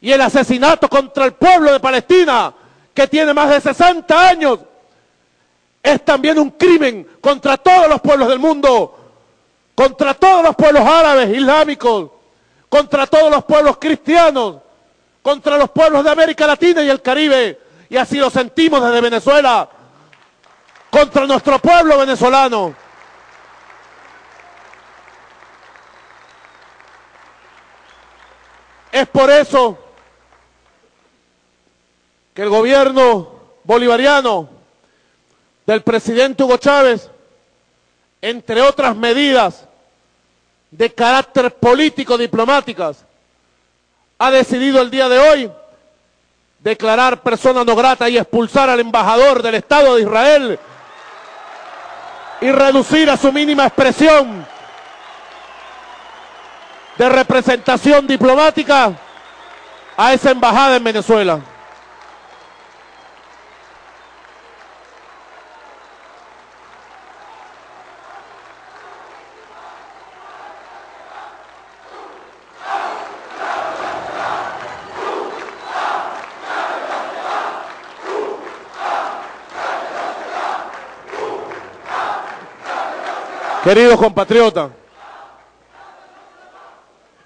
y el asesinato contra el pueblo de Palestina, que tiene más de 60 años, es también un crimen contra todos los pueblos del mundo, contra todos los pueblos árabes, islámicos, contra todos los pueblos cristianos, contra los pueblos de América Latina y el Caribe. Y así lo sentimos desde Venezuela, contra nuestro pueblo venezolano. Es por eso que el gobierno bolivariano del presidente Hugo Chávez, entre otras medidas de carácter político diplomáticas, ha decidido el día de hoy declarar persona no grata y expulsar al embajador del Estado de Israel y reducir a su mínima expresión de representación diplomática a esa embajada en Venezuela. Queridos compatriotas,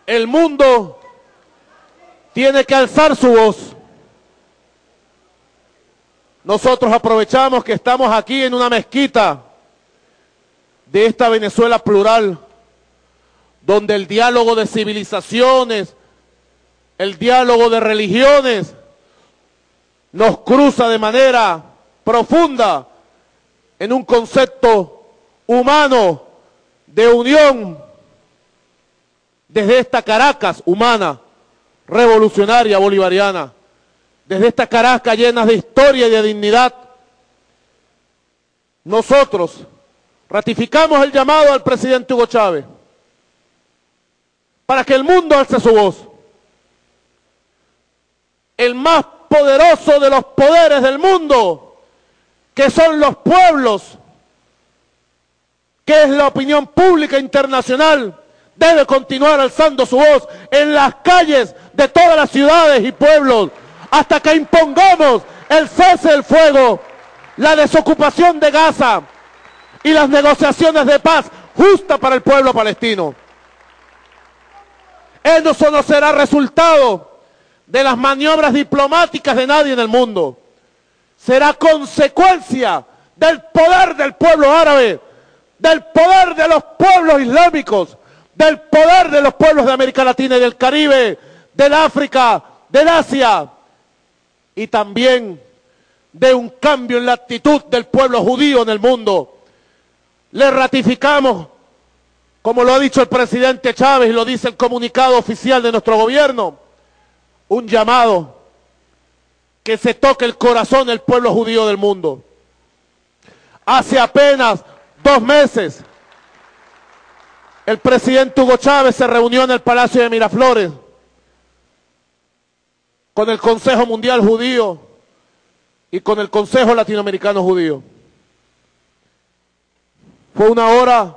el mundo tiene que alzar su voz. Nosotros aprovechamos que estamos aquí en una mezquita de esta Venezuela plural, donde el diálogo de civilizaciones, el diálogo de religiones, nos cruza de manera profunda en un concepto humano de unión desde esta Caracas humana, revolucionaria, bolivariana, desde esta Caracas llena de historia y de dignidad, nosotros ratificamos el llamado al presidente Hugo Chávez para que el mundo alce su voz. El más poderoso de los poderes del mundo, que son los pueblos, que es la opinión pública internacional, debe continuar alzando su voz en las calles de todas las ciudades y pueblos hasta que impongamos el cese del fuego, la desocupación de Gaza y las negociaciones de paz justa para el pueblo palestino. Eso no será resultado de las maniobras diplomáticas de nadie en el mundo. Será consecuencia del poder del pueblo árabe del poder de los pueblos islámicos, del poder de los pueblos de América Latina y del Caribe, del África, del Asia, y también de un cambio en la actitud del pueblo judío en el mundo. Le ratificamos, como lo ha dicho el presidente Chávez y lo dice el comunicado oficial de nuestro gobierno, un llamado que se toque el corazón del pueblo judío del mundo. Hace apenas dos meses, el presidente Hugo Chávez se reunió en el Palacio de Miraflores con el Consejo Mundial Judío y con el Consejo Latinoamericano Judío. Fue una hora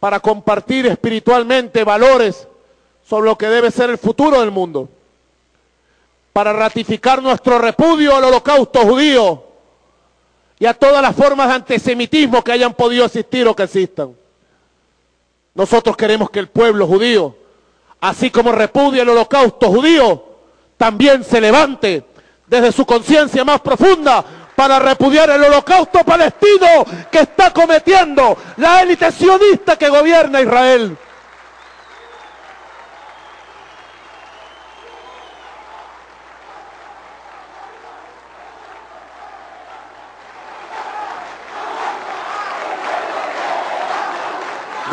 para compartir espiritualmente valores sobre lo que debe ser el futuro del mundo, para ratificar nuestro repudio al holocausto judío y a todas las formas de antisemitismo que hayan podido existir o que existan. Nosotros queremos que el pueblo judío, así como repudia el holocausto judío, también se levante desde su conciencia más profunda para repudiar el holocausto palestino que está cometiendo la élite sionista que gobierna Israel.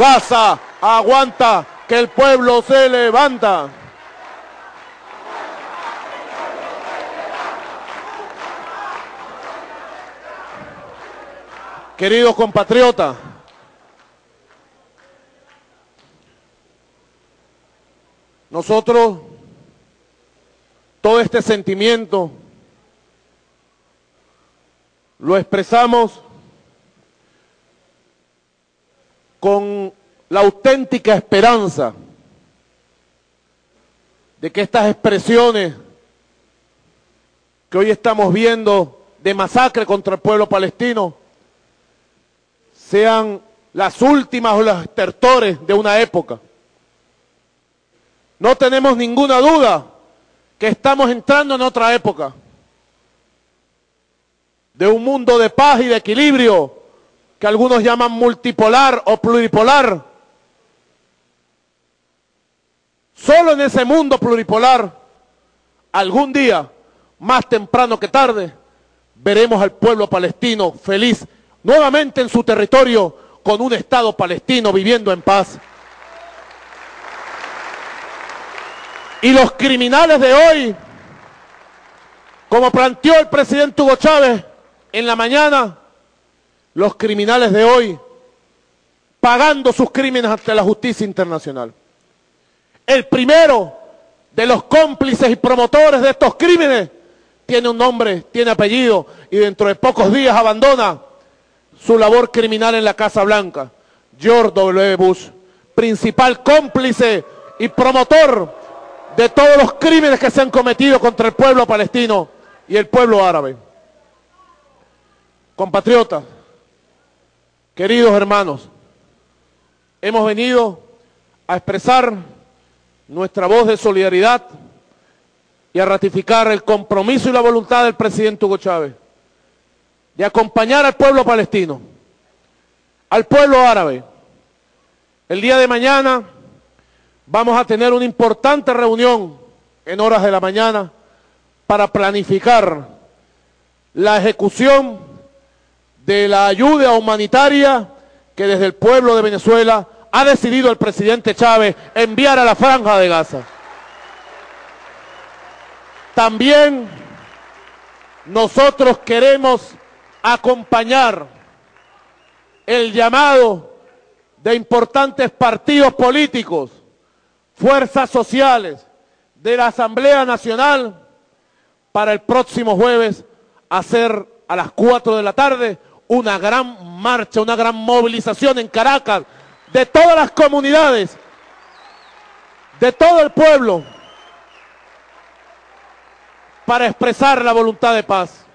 Gaza, aguanta, que el pueblo se levanta. Queridos compatriotas, nosotros todo este sentimiento lo expresamos con la auténtica esperanza de que estas expresiones que hoy estamos viendo de masacre contra el pueblo palestino sean las últimas o los estertores de una época. No tenemos ninguna duda que estamos entrando en otra época, de un mundo de paz y de equilibrio que algunos llaman multipolar o pluripolar. Solo en ese mundo pluripolar, algún día, más temprano que tarde, veremos al pueblo palestino feliz nuevamente en su territorio con un Estado palestino viviendo en paz. Y los criminales de hoy, como planteó el presidente Hugo Chávez en la mañana, los criminales de hoy pagando sus crímenes ante la justicia internacional. El primero de los cómplices y promotores de estos crímenes tiene un nombre, tiene apellido y dentro de pocos días abandona su labor criminal en la Casa Blanca. George W. Bush, principal cómplice y promotor de todos los crímenes que se han cometido contra el pueblo palestino y el pueblo árabe. Compatriotas, queridos hermanos, hemos venido a expresar nuestra voz de solidaridad y a ratificar el compromiso y la voluntad del presidente Hugo Chávez de acompañar al pueblo palestino, al pueblo árabe. El día de mañana vamos a tener una importante reunión en horas de la mañana para planificar la ejecución de la ayuda humanitaria que desde el pueblo de Venezuela ha decidido el presidente Chávez enviar a la franja de Gaza. También nosotros queremos acompañar el llamado de importantes partidos políticos, fuerzas sociales de la Asamblea Nacional para el próximo jueves hacer a las 4 de la tarde una gran marcha, una gran movilización en Caracas de todas las comunidades, de todo el pueblo, para expresar la voluntad de paz.